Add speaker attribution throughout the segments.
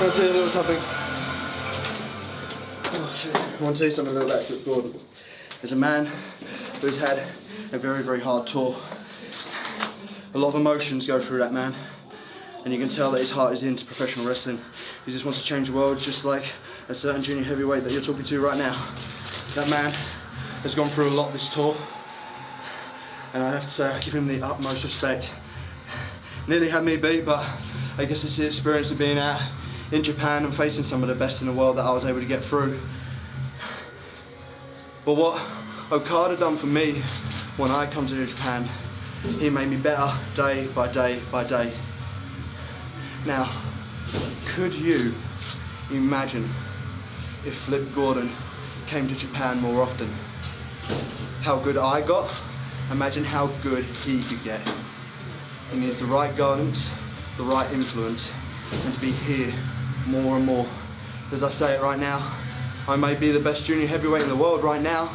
Speaker 1: want to tell you a little something. Oh. I want to tell you something a little about Flip Gordon. There's a man who's had a very, very hard tour. A lot of emotions go through that man. And you can tell that his heart is into professional wrestling. He just wants to change the world just like a certain junior heavyweight that you're talking to right now. That man has gone through a lot this tour. And I have to say, I give him the utmost respect. Nearly had me beat, but I guess it's the experience of being out in Japan and facing some of the best in the world that I was able to get through. But what Okada done for me when I come to Japan, he made me better day by day by day. Now, could you imagine if Flip Gordon came to Japan more often? How good I got, imagine how good he could get. He needs the right guidance, the right influence, and to be here more and more. As I say it right now, I may be the best junior heavyweight in the world right now,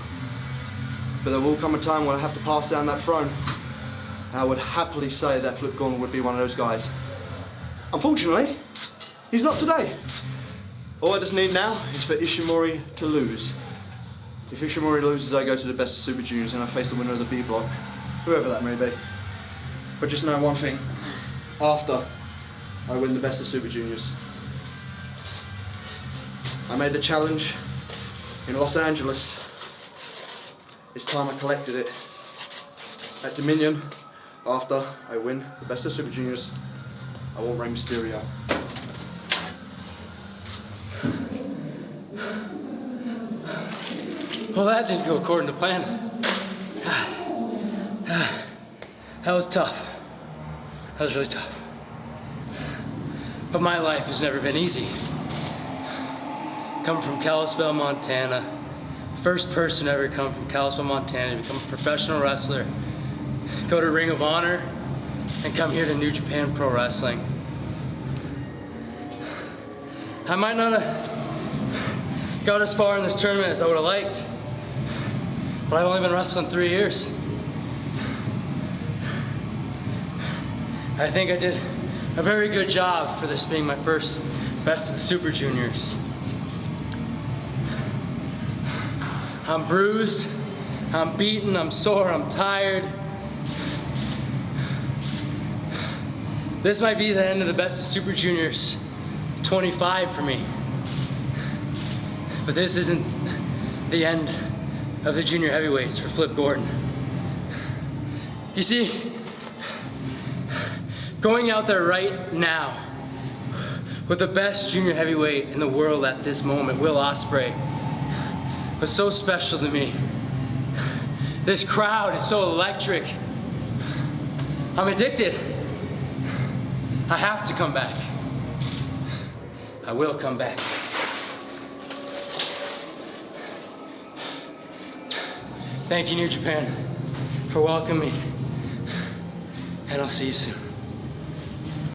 Speaker 1: but there will come a time when I have to pass down that throne. And I would happily say that Flip Gordon would be one of those guys. Unfortunately, he's not today. All I just need now is for Ishimori to lose. If Ishimori loses, I go to the best of Super Juniors and I face the winner of the B block, whoever that may be. But just know one thing, after I win the best of Super Juniors, I made the challenge in Los Angeles. It's time I collected it. At Dominion, after I win the best of Super Juniors, I want Rey Mysterio.
Speaker 2: Well, that didn't go according to plan. That was tough. That was really tough. But my life has never been easy. Come from Kalispell, Montana. First person ever come from Kalispell, Montana to become a professional wrestler. Go to Ring of Honor and come here to New Japan Pro Wrestling. I might not have got as far in this tournament as I would have liked, but I've only been wrestling three years. I think I did a very good job for this being my first best of the Super Juniors. I'm bruised, I'm beaten, I'm sore, I'm tired. This might be the end of the best of Super Juniors 25 for me. But this isn't the end of the junior heavyweights for Flip Gordon. You see, going out there right now with the best junior heavyweight in the world at this moment, Will Ospreay, was so special to me. This crowd is so electric. I'm addicted. I have to come back. I will come back. Thank you, New Japan, for welcoming me. And I'll see you soon.